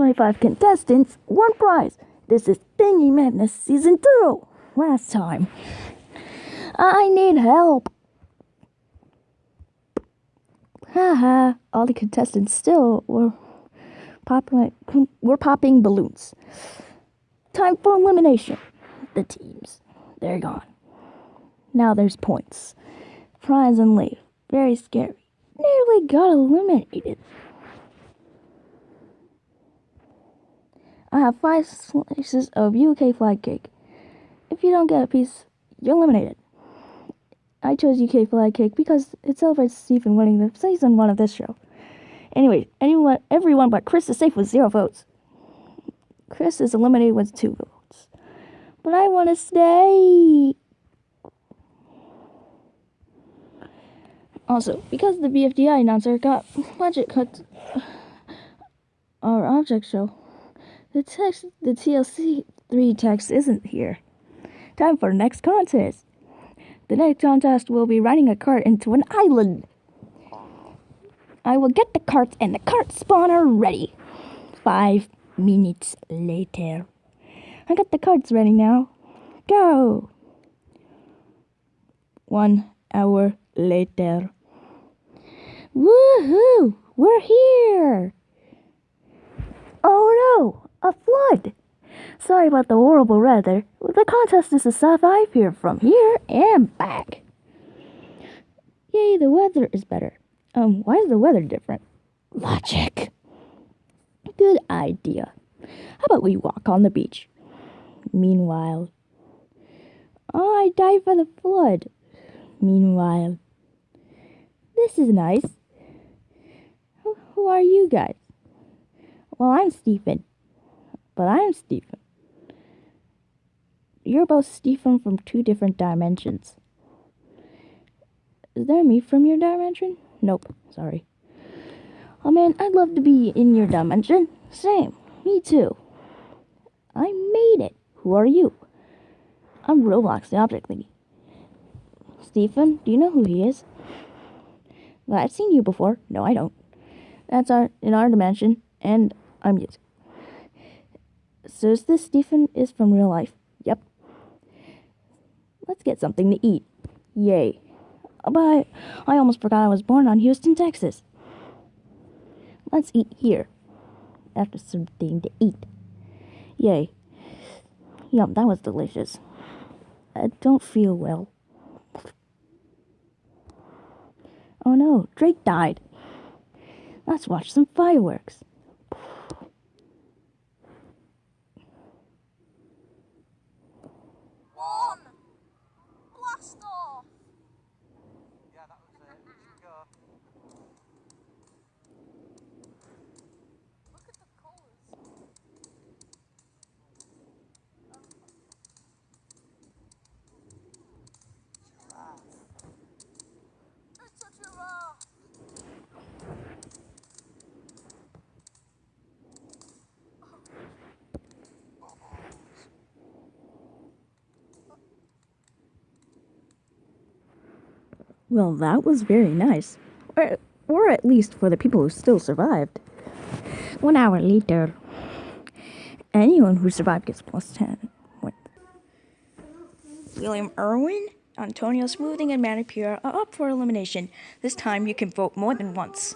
25 contestants, one prize. This is Thingy Madness Season 2. Last time. I need help. Haha, all the contestants still were popping, were popping balloons. Time for elimination. The teams, they're gone. Now there's points. Prize and leave. Very scary. Nearly got eliminated. Have five slices of UK flag cake. If you don't get a piece, you're eliminated. I chose UK flag cake because it celebrates Stephen winning the season one of this show. Anyway, anyone, everyone but Chris is safe with zero votes. Chris is eliminated with two votes. But I want to stay. Also, because the BFDI announcer got budget cuts, uh, our object show, the text, the TLC 3 text isn't here. Time for the next contest. The next contest will be riding a cart into an island. I will get the cart and the cart spawner ready. Five minutes later. I got the carts ready now. Go! One hour later. Woohoo! We're here! A flood! Sorry about the horrible weather. The contest is a survive here from here and back. Yay, the weather is better. Um, why is the weather different? Logic. Good idea. How about we walk on the beach? Meanwhile, oh, I died by the flood. Meanwhile, this is nice. Who are you guys? Well, I'm Stephen. But I'm Stephen. You're both Stephen from two different dimensions. Is there me from your dimension? Nope, sorry. Oh man, I'd love to be in your dimension. Same, me too. I made it. Who are you? I'm Roblox, the object thingy. Stephen, do you know who he is? Well, I've seen you before. No, I don't. That's our in our dimension, and I'm music. So is this Stephen is from real life? Yep. Let's get something to eat. Yay. But I, I almost forgot I was born on Houston, Texas. Let's eat here. After something to eat. Yay. Yum, that was delicious. I don't feel well. Oh no, Drake died. Let's watch some fireworks. Well, that was very nice. Or, or at least for the people who still survived. One hour later, anyone who survived gets plus 10. What? William Irwin, Antonio Smoothing, and Manicure are up for elimination. This time you can vote more than once.